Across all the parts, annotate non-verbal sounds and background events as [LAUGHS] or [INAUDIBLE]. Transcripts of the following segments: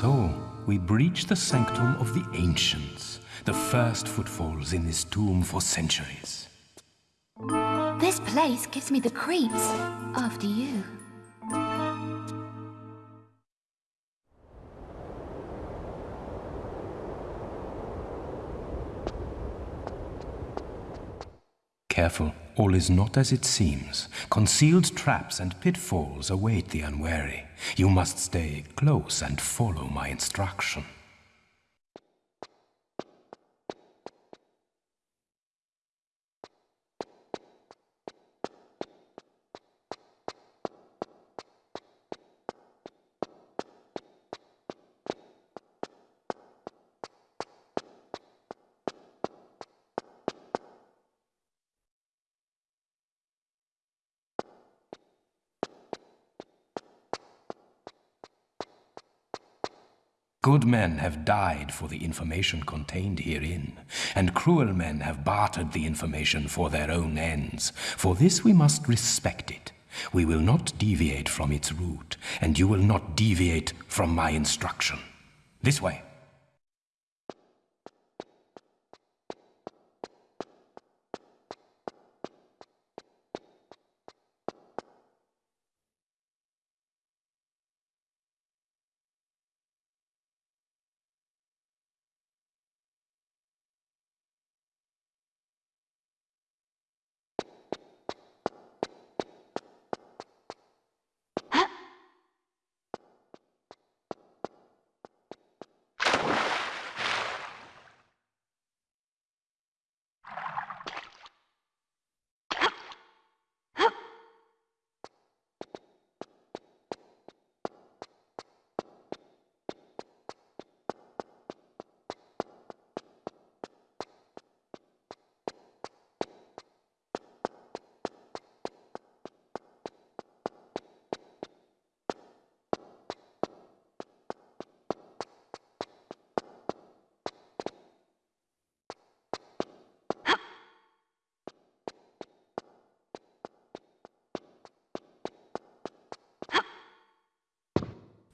so, we breach the sanctum of the ancients, the first footfalls in this tomb for centuries. This place gives me the creeps. After you. Careful, all is not as it seems. Concealed traps and pitfalls await the unwary. You must stay close and follow my instruction. Good men have died for the information contained herein, and cruel men have bartered the information for their own ends. For this we must respect it. We will not deviate from its route, and you will not deviate from my instruction. This way.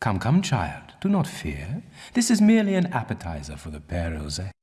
Come, come, child, do not fear. This is merely an appetizer for the Père Joseph.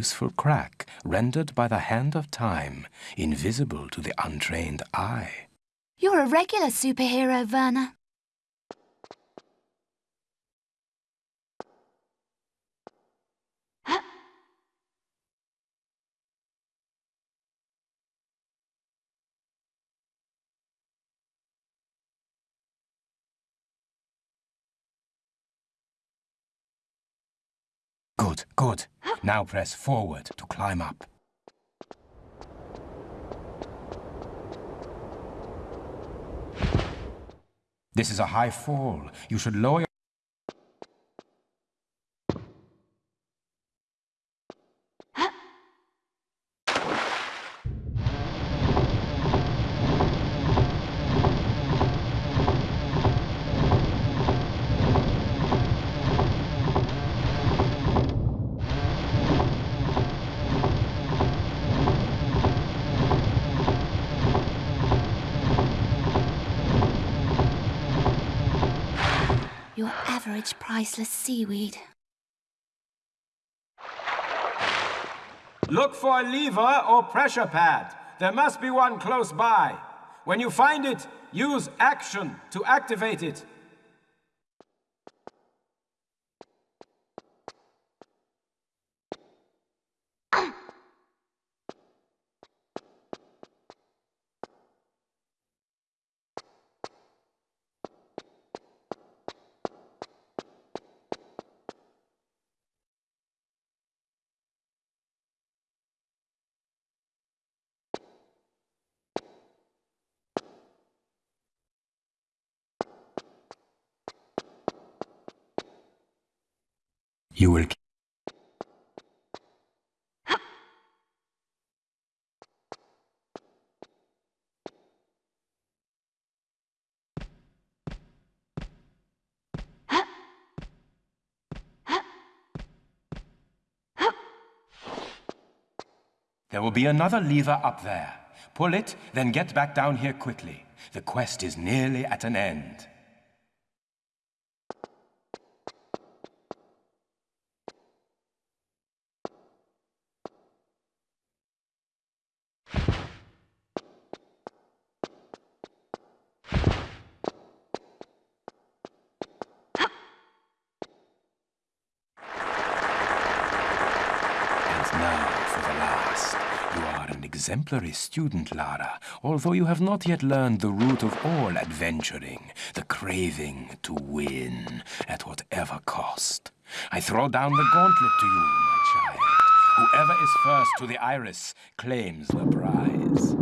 useful crack rendered by the hand of time, invisible to the untrained eye. You're a regular superhero, Werner. Good, good. Now press forward to climb up. This is a high fall. You should lower Priceless seaweed. Look for a lever or pressure pad. There must be one close by. When you find it, use action to activate it. You will There will be another lever up there. Pull it, then get back down here quickly. The quest is nearly at an end. Exemplary student, Lara, although you have not yet learned the root of all adventuring, the craving to win, at whatever cost. I throw down the gauntlet to you, my child. Whoever is first to the iris claims the prize.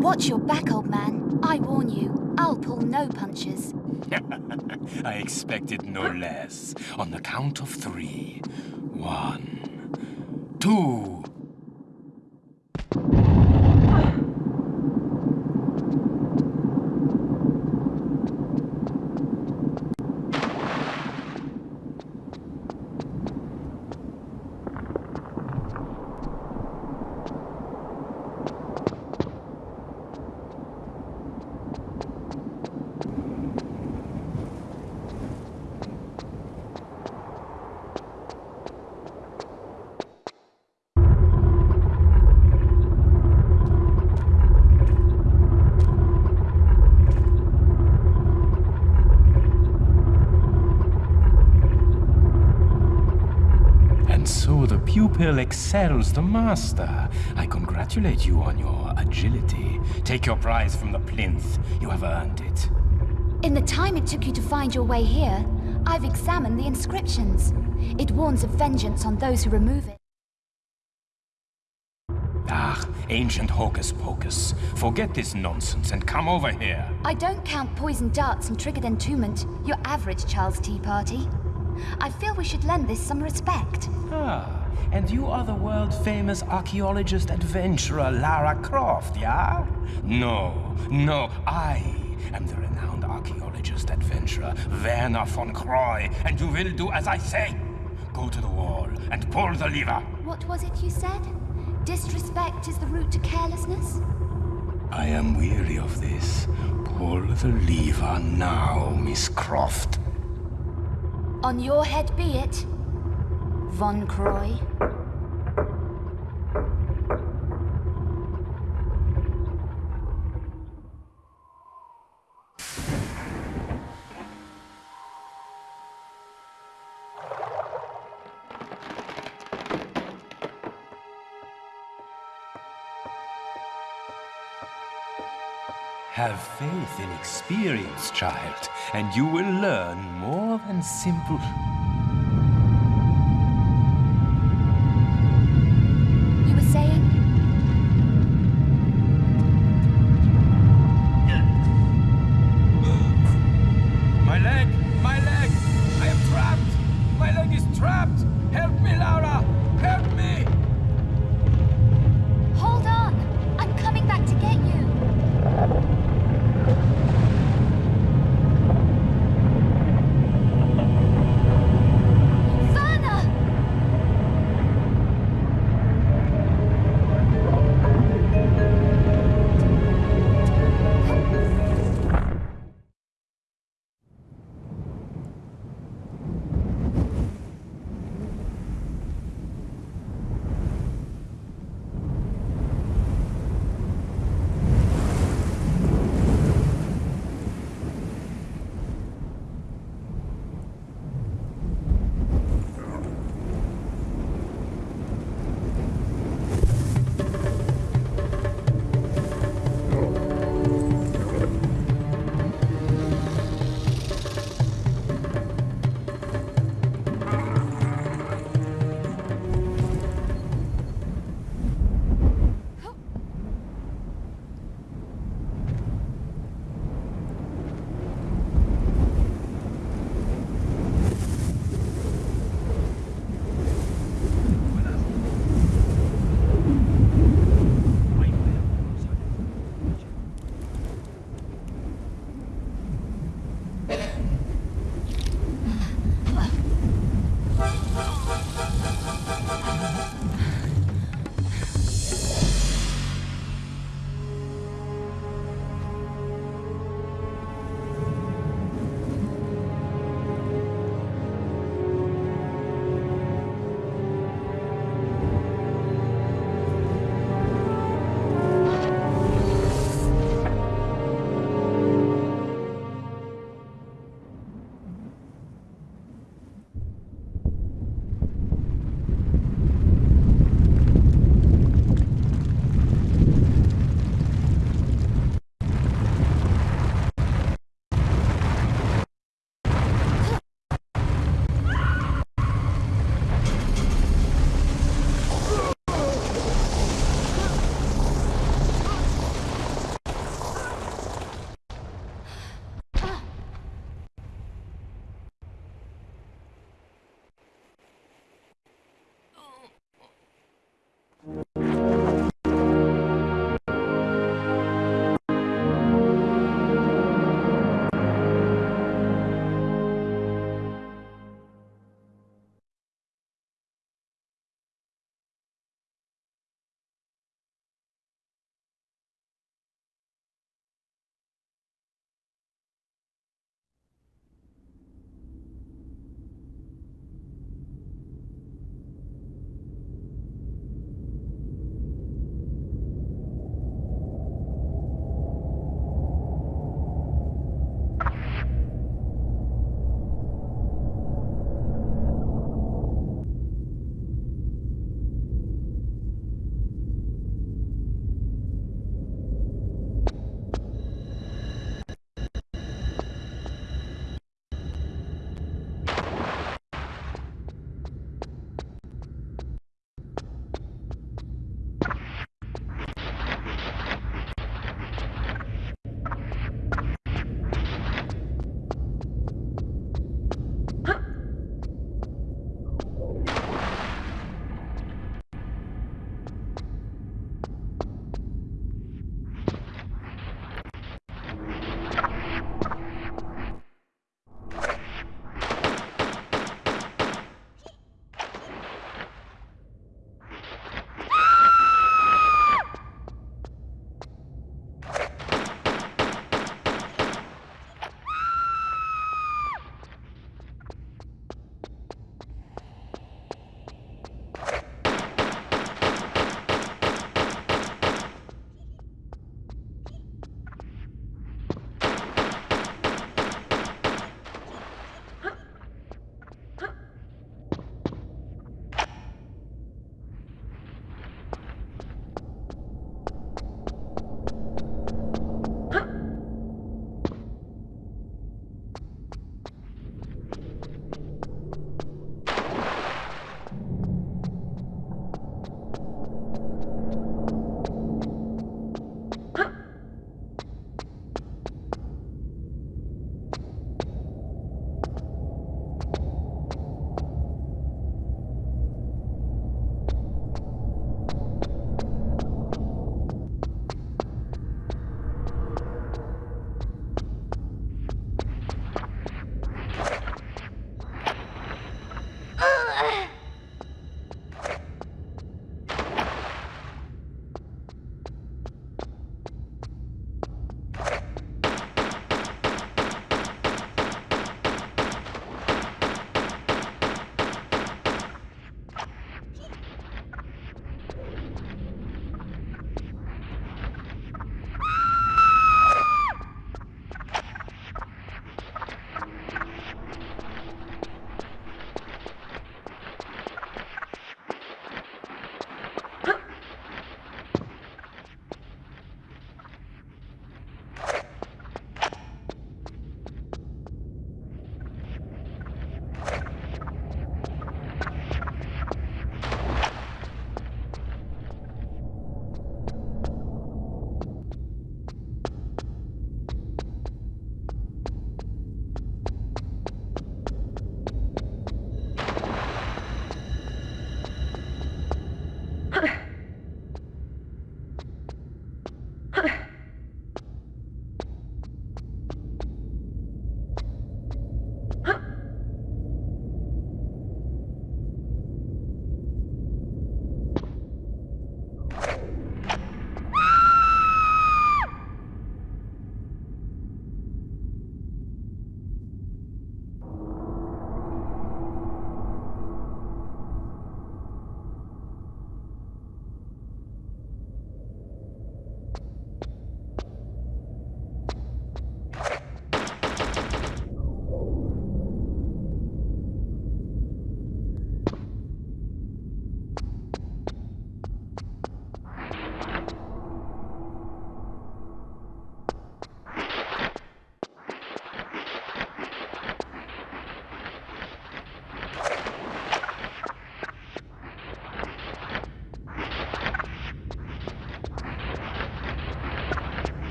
Watch your back, old man. I warn you, I'll pull no punches. [LAUGHS] I expected no less. On the count of three. One, two. And so the excels the master. I congratulate you on your agility. Take your prize from the plinth. You have earned it. In the time it took you to find your way here, I've examined the inscriptions. It warns of vengeance on those who remove it. Ah, ancient hocus pocus. Forget this nonsense and come over here. I don't count poison darts and triggered entombment, your average Charles Tea Party. I feel we should lend this some respect. Ah, and you are the world-famous archaeologist adventurer Lara Croft, yeah? No, no, I am the renowned archaeologist adventurer Werner von Croy, and you will do as I say. Go to the wall and pull the lever. What was it you said? Disrespect is the route to carelessness? I am weary of this. Pull the lever now, Miss Croft. On your head be it, Von Croy. Have faith in experience, child, and you will learn more than simple.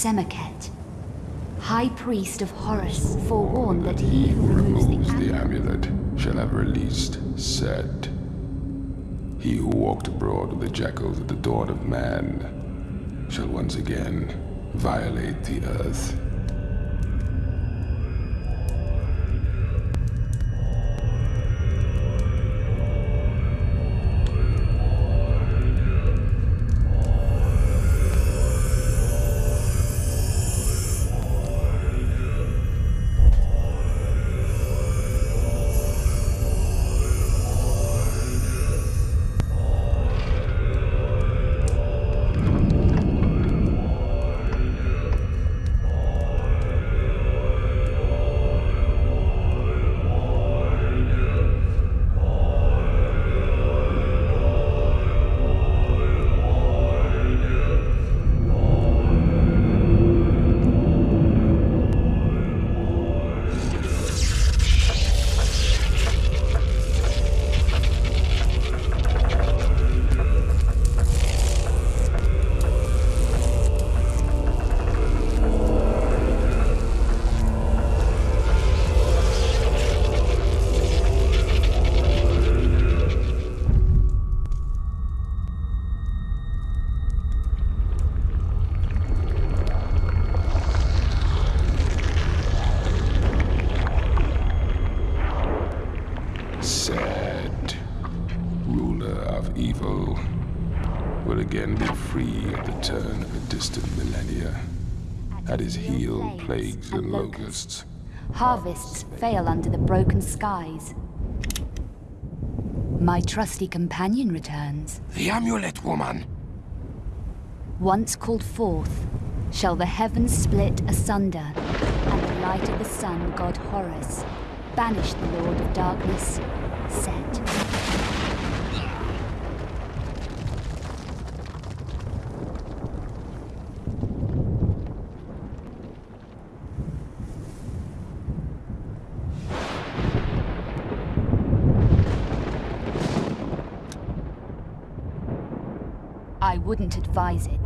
Semerkhet, High Priest of Horus, forewarned that he who removes the the amulet shall have released Set. He who walked abroad with the jackals at the dawn of man shall once again violate the earth. And locusts. Harvests fail under the broken skies. My trusty companion returns. The amulet, woman! Once called forth, shall the heavens split asunder, and the light of the sun, god Horus, banish the Lord of Darkness, Set. I wouldn't advise it.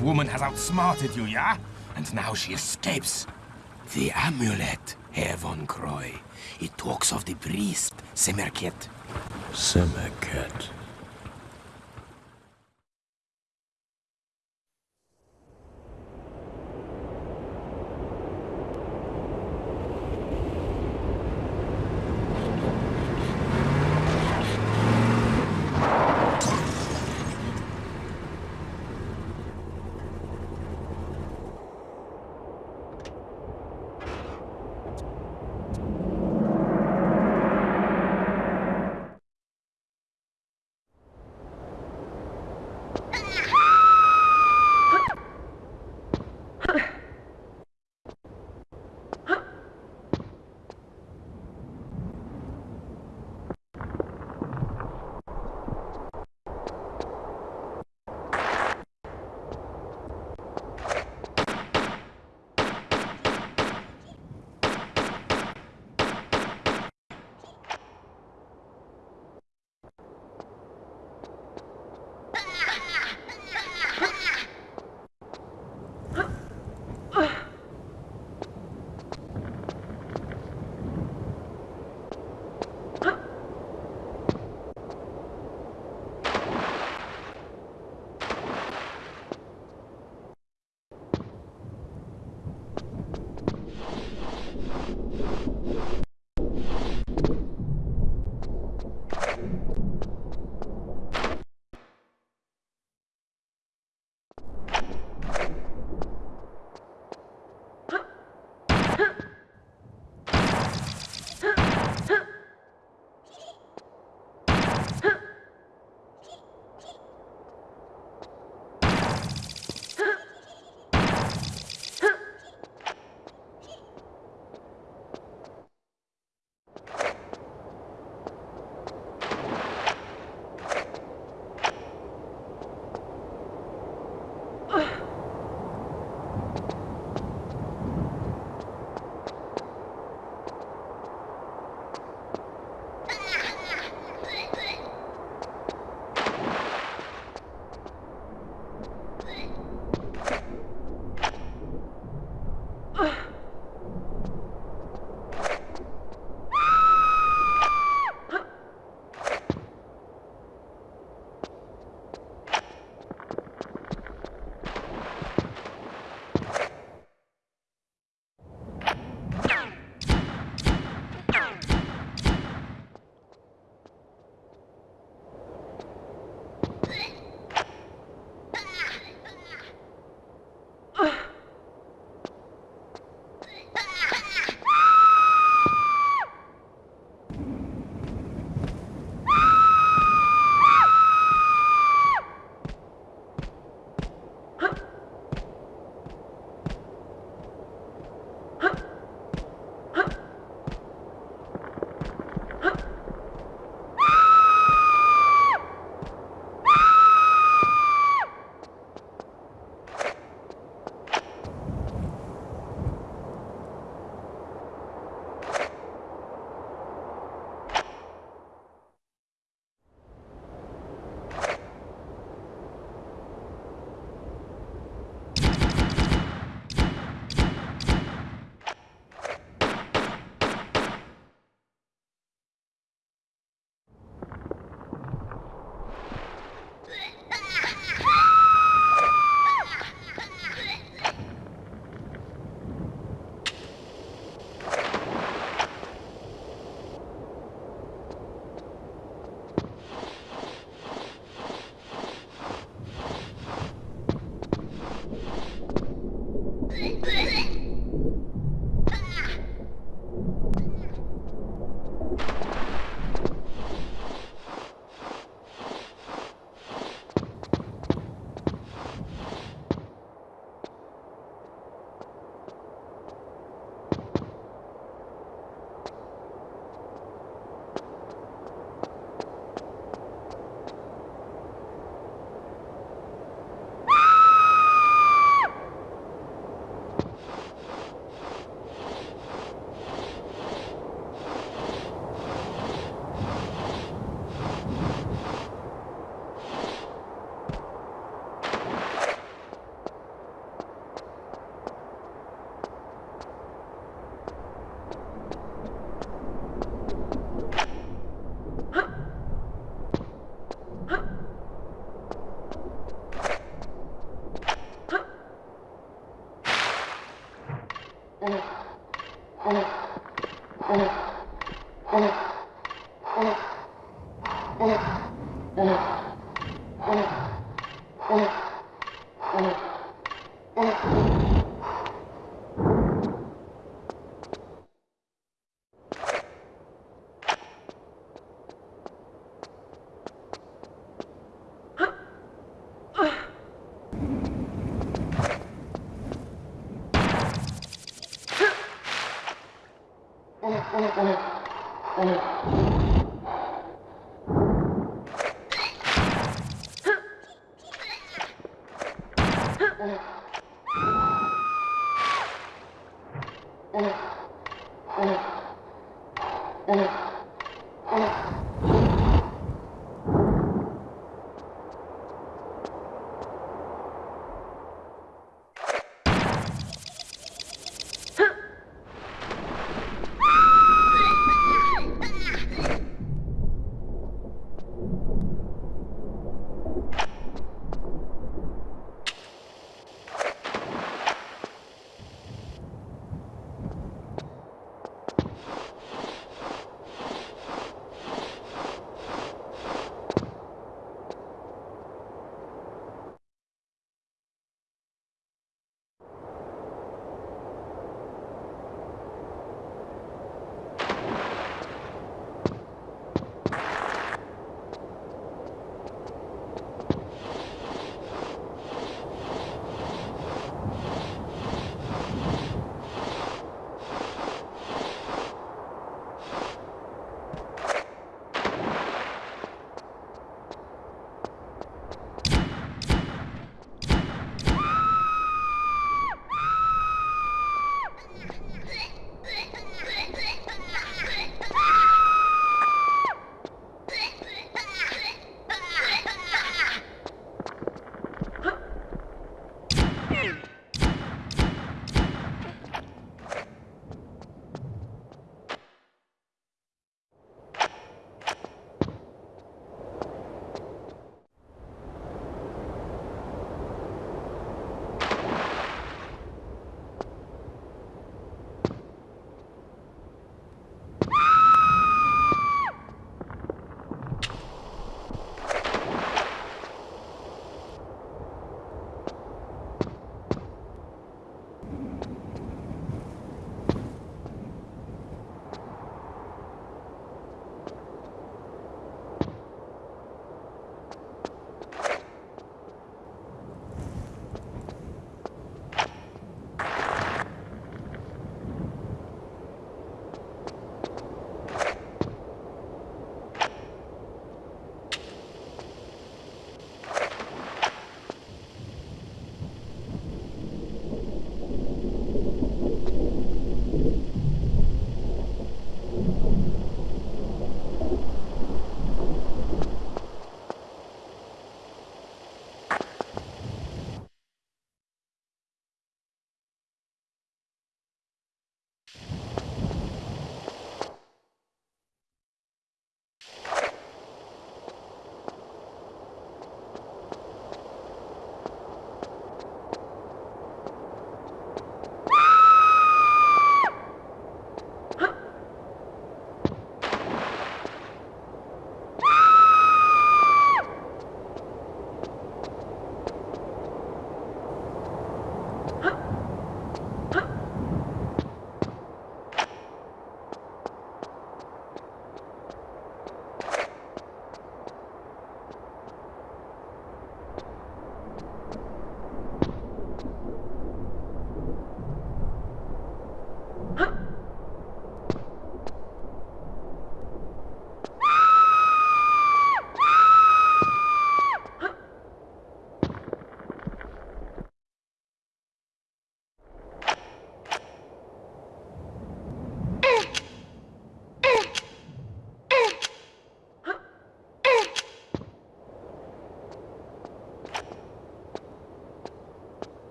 Croft woman has outsmarted you, yeah? And now she escapes. The amulet, Herr von Croy. It talks of the priest, Semerkhet. Semerkhet.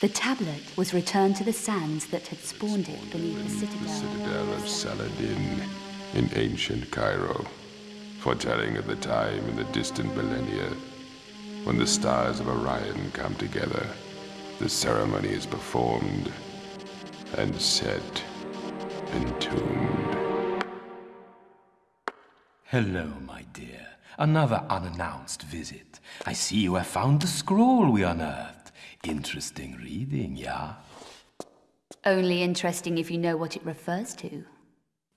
The tablet was returned to the sands that had spawned it beneath the citadel. citadel of Saladin in ancient Cairo, foretelling of the time in the distant millennia when the stars of Orion come together. The ceremony is performed and set, entombed. Hello, my dear. Another unannounced visit. I see you have found the scroll we unearthed. Interesting reading, yeah? Only interesting if you know what it refers to.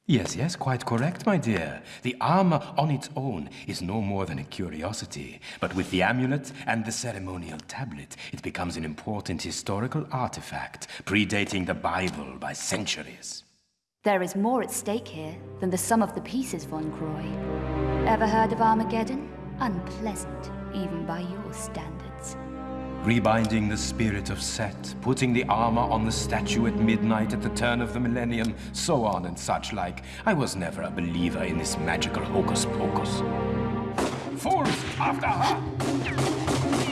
Yes, yes, quite correct, my dear. The armor on its own is no more than a curiosity, but with the amulet and the ceremonial tablet, it becomes an important historical artifact, predating the Bible by centuries. There is more at stake here than the sum of the pieces, Von Croy. Ever heard of Armageddon? Unpleasant, even by your standards. Rebinding the spirit of Set, putting the armor on the statue at midnight at the turn of the millennium, so on and such like. I was never a believer in this magical hocus pocus. Fools, after her!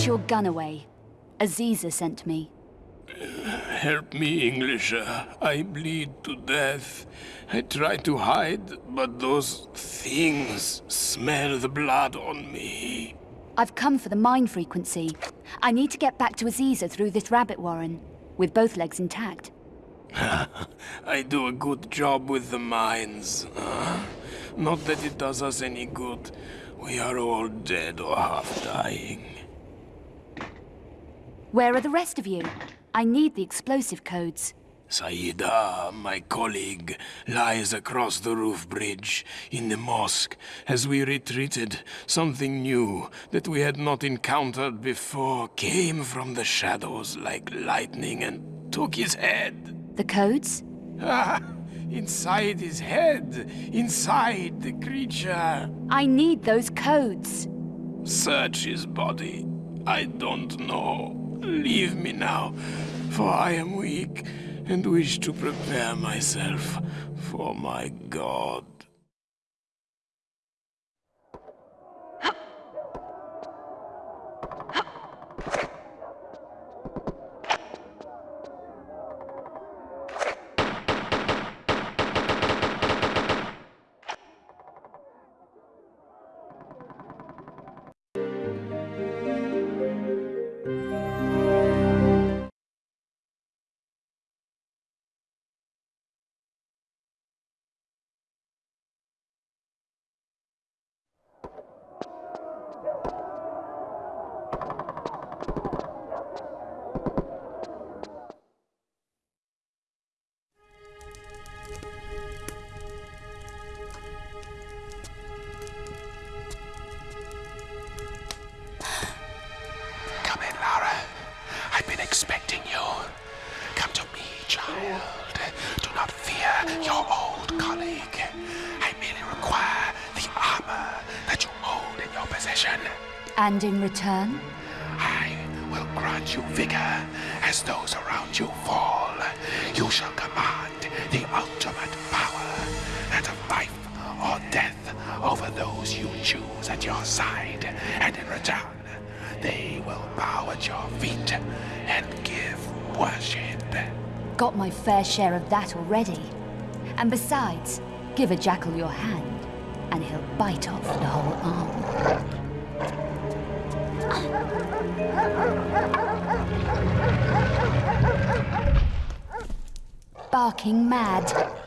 Put your gun away. Aziza sent me. Help me, Englisher. I bleed to death. I try to hide, but those things smell the blood on me. I've come for the mine frequency. I need to get back to Aziza through this rabbit warren, with both legs intact. [LAUGHS] I do a good job with the mines. Uh, not that it does us any good. We are all dead or half dying. Where are the rest of you? I need the explosive codes. Saida, my colleague, lies across the roof bridge in the mosque. As we retreated, something new that we had not encountered before came from the shadows like lightning and took his head. The codes? Ah, inside his head, inside the creature. I need those codes. Search his body. I don't know. Leave me now, for I am weak and wish to prepare myself for my god. And in return? I will grant you vigor as those around you fall. You shall command the ultimate power, that of life or death, over those you choose at your side. And in return, they will bow at your feet and give worship. Got my fair share of that already. And besides, give a jackal your hand, and he'll bite off the whole arm. Barking mad.